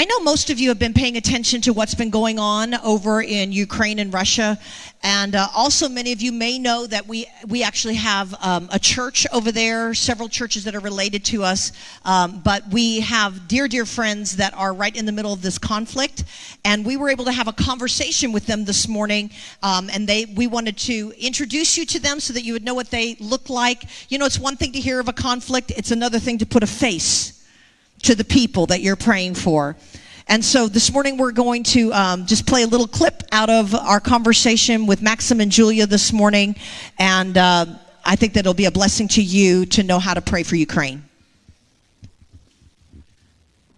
I know most of you have been paying attention to what's been going on over in Ukraine and Russia, and uh, also many of you may know that we we actually have um, a church over there, several churches that are related to us, um, but we have dear dear friends that are right in the middle of this conflict, and we were able to have a conversation with them this morning, um, and they we wanted to introduce you to them so that you would know what they look like. You know, it's one thing to hear of a conflict; it's another thing to put a face to the people that you're praying for. And so this morning we're going to um, just play a little clip out of our conversation with Maxim and Julia this morning. And uh, I think that it'll be a blessing to you to know how to pray for Ukraine.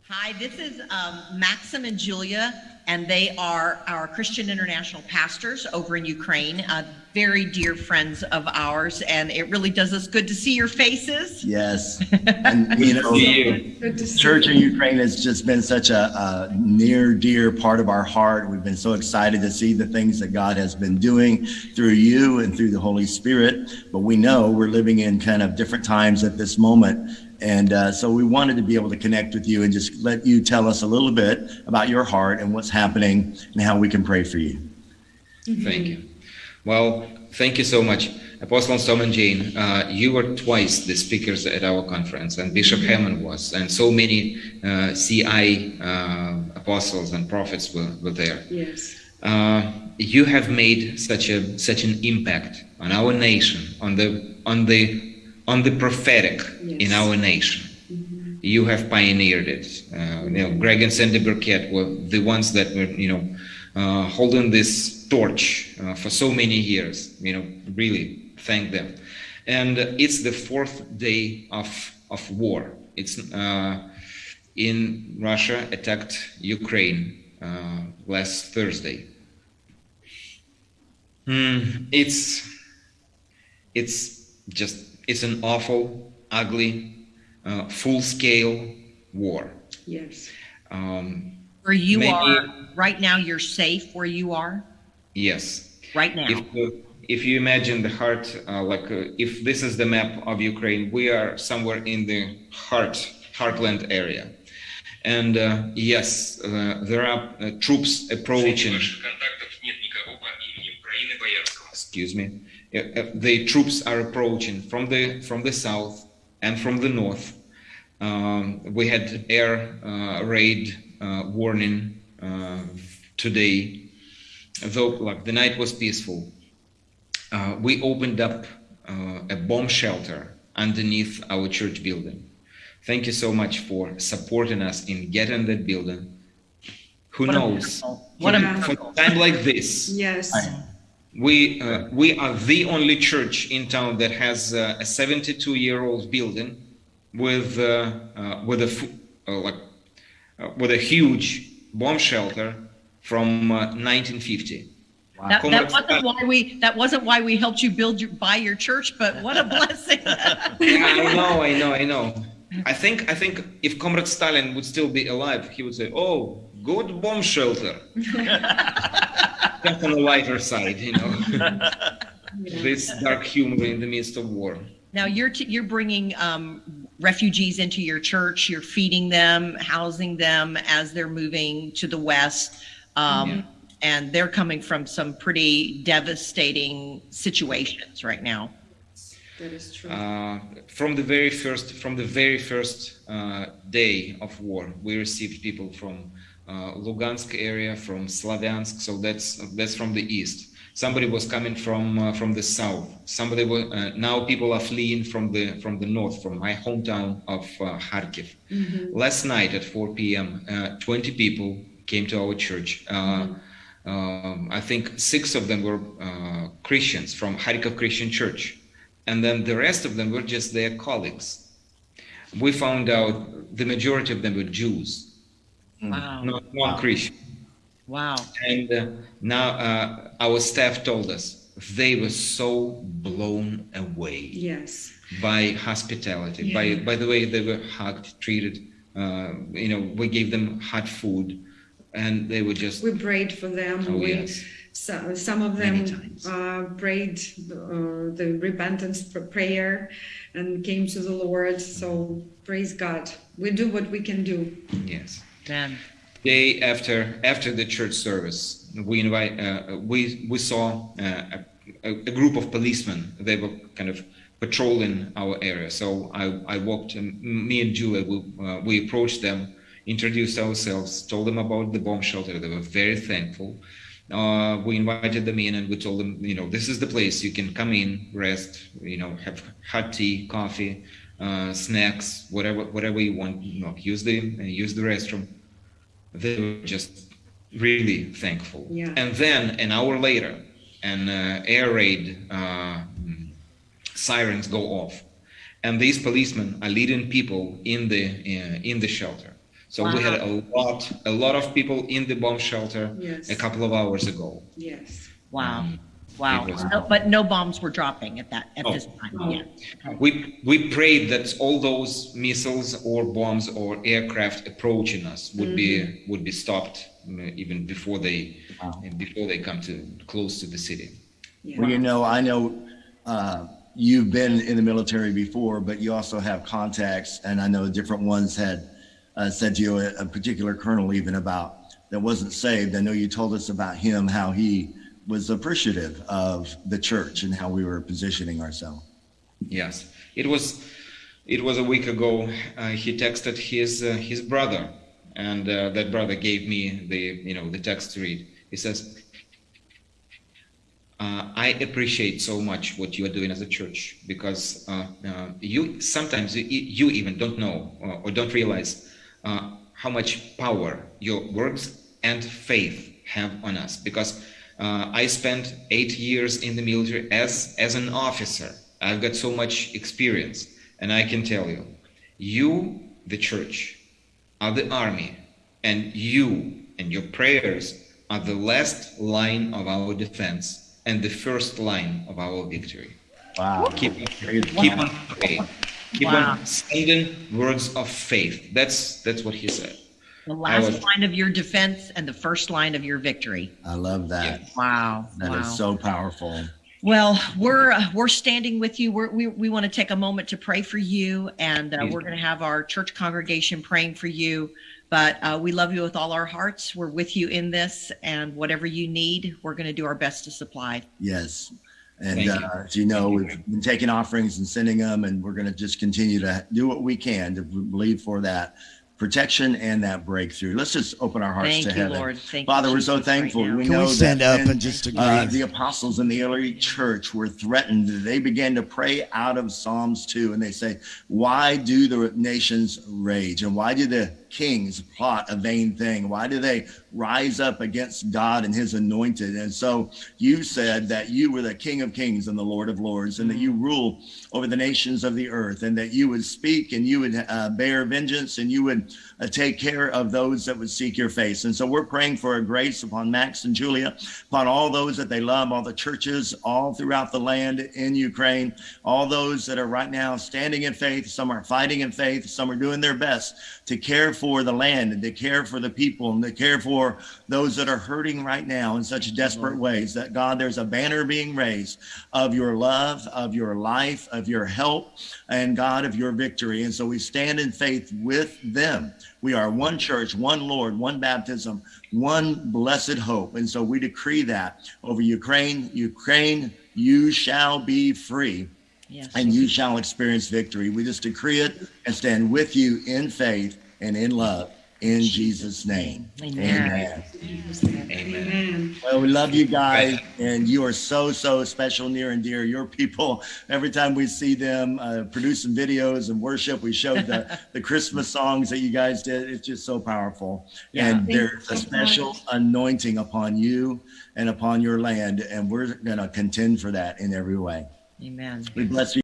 Hi, this is um, Maxim and Julia and they are our Christian International pastors over in Ukraine, uh, very dear friends of ours, and it really does us good to see your faces. Yes, and you know, you. church in Ukraine has just been such a, a, near, dear part of our heart. We've been so excited to see the things that God has been doing through you and through the Holy Spirit. But we know we're living in kind of different times at this moment and uh, so we wanted to be able to connect with you and just let you tell us a little bit about your heart and what's happening and how we can pray for you. Thank you. Well, thank you so much. Apostle Tom and Jane, uh, you were twice the speakers at our conference, and Bishop Hamon was, and so many uh, CI uh, apostles and prophets were, were there. Yes. Uh, you have made such a such an impact on our nation, on the on the on the prophetic yes. in our nation. You have pioneered it. Uh, you know, Greg and Sandy Burkett were the ones that were, you know, uh, holding this torch uh, for so many years. You know, really thank them. And it's the fourth day of of war. It's uh, in Russia attacked Ukraine uh, last Thursday. Mm, it's it's just it's an awful, ugly, uh, full-scale war. Yes. Um, where you maybe, are right now, you're safe where you are. Yes. Right now. If, uh, if you imagine the heart, uh, like uh, if this is the map of Ukraine, we are somewhere in the heart, heartland area. And uh, yes, uh, there are troops approaching. Excuse me the troops are approaching from the from the south and from the north. Um, we had air uh, raid uh, warning uh, today, though like the night was peaceful. Uh, we opened up uh, a bomb shelter underneath our church building. Thank you so much for supporting us in getting that building. Who what knows? A what a time like this. Yes we uh, we are the only church in town that has uh, a 72 year old building with uh, uh with a uh, like uh, with a huge bomb shelter from 1950 wow. that, that, wasn't why we that wasn't why we helped you build your buy your church but what a blessing. Yeah, i know i know i know. I think i think if comrade stalin would still be alive he would say oh good bomb shelter just on the lighter side, you know. this dark humor in the midst of war. Now you're t- you're bringing um, refugees into your church. You're feeding them, housing them as they're moving to the west, um, yeah. and they're coming from some pretty devastating situations right now. That is true. Uh, from the very first from the very first uh, day of war, we received people from uh, Lugansk area, from Slavyansk. So that's that's from the east. Somebody was coming from uh, from the south. Somebody was uh, now people are fleeing from the from the north, from my hometown of uh, Kharkiv. Mm-hmm. Last night at 4 p.m., uh, 20 people came to our church. Mm-hmm. Um, I think six of them were Christians from Kharkiv Christian Church, and then the rest of them were just their colleagues. We found out the majority of them were Jews Mm. Wow. Not, not wow. Christian. Wow. And uh, now uh, our staff told us they were so blown away. Yes. By hospitality, yeah. by by the way they were hugged, treated. Uh, you know, we gave them hot food, and they were just. We prayed for them. Oh we, yes. So, some of them uh, prayed uh, the repentance prayer and came to the Lord. So praise God. We do what we can do. Yes. Day after after the church service, we invite uh, we we saw uh, a, a, group of policemen. They were kind of patrolling our area. So I I walked. Me and Julia we uh, we approached them, introduced ourselves, told them about the bomb shelter. They were very thankful. Uh, we invited them in and we told them, you know, this is the place you can come in, rest, you know, have hot tea, coffee, uh, snacks, whatever whatever you want. You know, use the use the restroom they were just really thankful. Yeah. And then an hour later, an uh, air raid uh, sirens go off, and these policemen are leading people in the uh, in the shelter. So wow. we had a lot a lot of people in the bomb shelter yes. a couple of hours ago. Yes. Wow. Um, Wow. No, but no bombs were dropping at that at oh. this time. Yeah. We we prayed that all those missiles or bombs or aircraft approaching us would mm-hmm. be would be stopped mm, even before they wow. before they come to close to the city. Yeah. Well, you know, I know uh, you've been in the military before, but you also have contacts, and I know different ones had uh, said to you a, a particular colonel even about that wasn't saved. I know you told us about him how he was appreciative of the church and how we were positioning ourselves. Yes, it was. It was a week ago. Uh, he texted his uh, his brother, and uh, that brother gave me the you know the text to read. He says, uh, "I appreciate so much what you are doing as a church because uh, uh, you sometimes you, you, even don't know or don't realize how much power your words and faith have on us because." Uh, I spent eight years in the military as, as an officer. I've got so much experience. And I can tell you, you, the church, are the army, and you and your prayers are the last line of our defense and the first line of our victory. Wow. Keep, keep on praying. Keep wow. on sending words of faith. That's that's what he said. The last was, line of your defense and the first line of your victory. I love that. Wow. That wow. is so powerful. Well, we're uh, we're standing with you. We're, we we want to take a moment to pray for you, and uh, we're going to have our church congregation praying for you. But uh, we love you with all our hearts. We're with you in this, and whatever you need, we're going to do our best to supply. Yes. And uh, as you know, we've been taking offerings and sending them, and we're going to just continue to do what we can to believe for that protection and that breakthrough. Let's just open our hearts Thank to you, heaven. Lord. Thank Father, you, we're so thankful. right we Can know we stand that up and just agree? uh, the apostles in the early church were threatened. They began to pray out of Psalms 2 and they say, Why do the nations rage? And why do the kings plot a vain thing? Why do they rise up against God and his anointed? And so you said that you were the King of kings and the Lord of lords, and that you rule over the nations of the earth, and that you would speak and you would uh, bear vengeance and you would uh, take care of those that would seek your face. And so we're praying for a grace upon Max and Julia, upon all those that they love, all the churches all throughout the land in Ukraine, all those that are right now standing in faith. Some are fighting in faith, some are doing their best to care for the land and to care for the people and to care for those that are hurting right now in such desperate ways. That God, there's a banner being raised of your love, of your life, of your help, and God, of your victory. And so we stand in faith with them. We are one church, one Lord, one baptism, one blessed hope. And so we decree that over Ukraine. Ukraine, you shall be free. Yes. And you shall experience victory. We just decree it and stand with you in faith and in love in Jesus' name. Amen. Amen. Amen. Well, we love you guys, and you are so, so special, near and dear. Your people, every time we see them uh, producing videos and worship, we showed the, the Christmas songs that you guys did. It's just so powerful. Yeah. And there's a special anointing upon you and upon your land, and we're going to contend for that in every way. Amen. We bless you.